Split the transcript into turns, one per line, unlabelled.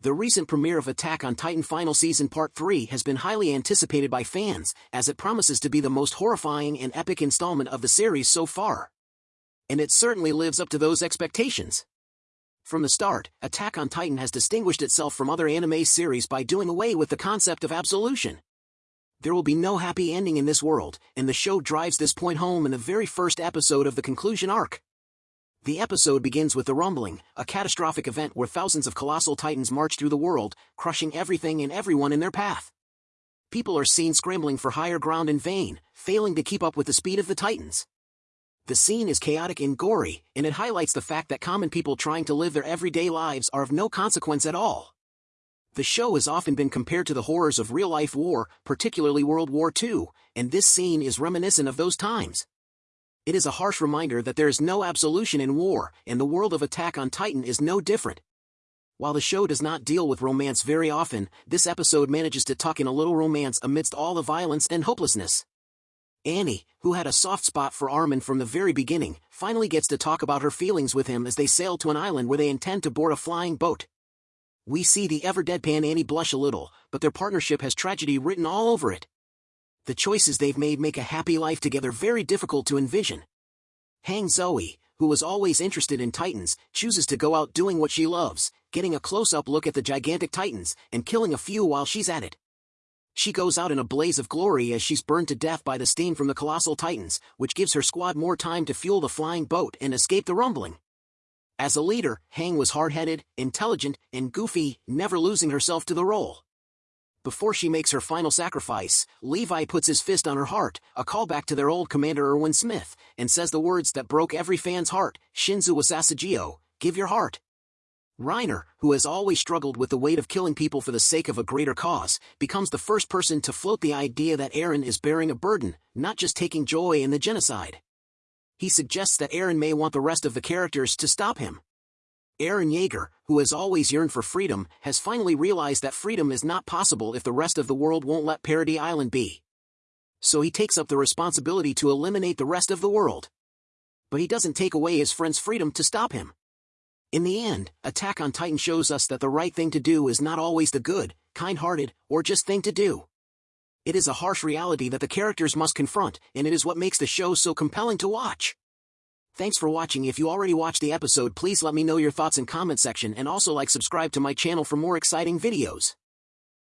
The recent premiere of Attack on Titan Final Season Part 3 has been highly anticipated by fans, as it promises to be the most horrifying and epic installment of the series so far. And it certainly lives up to those expectations. From the start, Attack on Titan has distinguished itself from other anime series by doing away with the concept of absolution. There will be no happy ending in this world, and the show drives this point home in the very first episode of the conclusion arc. The episode begins with the rumbling, a catastrophic event where thousands of colossal titans march through the world, crushing everything and everyone in their path. People are seen scrambling for higher ground in vain, failing to keep up with the speed of the titans. The scene is chaotic and gory, and it highlights the fact that common people trying to live their everyday lives are of no consequence at all. The show has often been compared to the horrors of real-life war, particularly World War II, and this scene is reminiscent of those times. It is a harsh reminder that there is no absolution in war, and the world of Attack on Titan is no different. While the show does not deal with romance very often, this episode manages to tuck in a little romance amidst all the violence and hopelessness. Annie, who had a soft spot for Armin from the very beginning, finally gets to talk about her feelings with him as they sail to an island where they intend to board a flying boat. We see the ever-deadpan Annie blush a little, but their partnership has tragedy written all over it the choices they've made make a happy life together very difficult to envision. Hang Zoe, who was always interested in titans, chooses to go out doing what she loves, getting a close-up look at the gigantic titans, and killing a few while she's at it. She goes out in a blaze of glory as she's burned to death by the steam from the colossal titans, which gives her squad more time to fuel the flying boat and escape the rumbling. As a leader, Hang was hard-headed, intelligent, and goofy, never losing herself to the role. Before she makes her final sacrifice, Levi puts his fist on her heart, a callback to their old commander Erwin Smith, and says the words that broke every fan's heart, Shinzou wo Sasageyo, give your heart. Reiner, who has always struggled with the weight of killing people for the sake of a greater cause, becomes the first person to float the idea that Eren is bearing a burden, not just taking joy in the genocide. He suggests that Eren may want the rest of the characters to stop him. Eren Yeager, who has always yearned for freedom, has finally realized that freedom is not possible if the rest of the world won't let Paradis Island be. So he takes up the responsibility to eliminate the rest of the world. But he doesn't take away his friend's freedom to stop him. In the end, Attack on Titan shows us that the right thing to do is not always the good, kind-hearted, or just thing to do. It is a harsh reality that the characters must confront, and it is what makes the show so compelling to watch. Thanks for watching if you already watched the episode please let me know your thoughts in comment section and also like subscribe to my channel for more exciting videos.